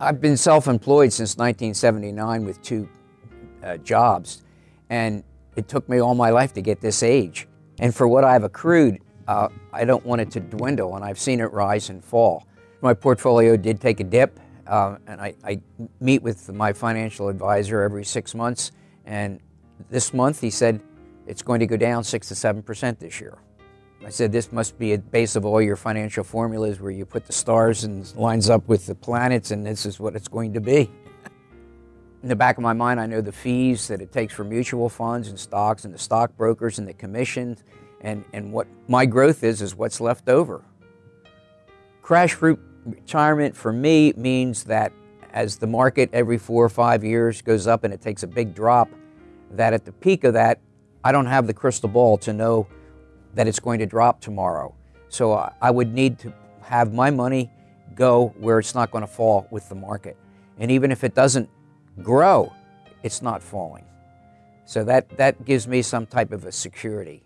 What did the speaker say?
I've been self-employed since 1979 with two uh, jobs, and it took me all my life to get this age. And for what I've accrued, uh, I don't want it to dwindle, and I've seen it rise and fall. My portfolio did take a dip, uh, and I, I meet with my financial advisor every six months, and this month he said it's going to go down six to seven percent this year. I said this must be a base of all your financial formulas where you put the stars and lines up with the planets, and this is what it's going to be. In the back of my mind, I know the fees that it takes for mutual funds and stocks and the stockbrokers and the commissions, and, and what my growth is, is what's left over. Crash proof retirement for me means that as the market every four or five years goes up and it takes a big drop, that at the peak of that, I don't have the crystal ball to know that it's going to drop tomorrow. So I would need to have my money go where it's not going to fall with the market. And even if it doesn't grow, it's not falling. So that, that gives me some type of a security.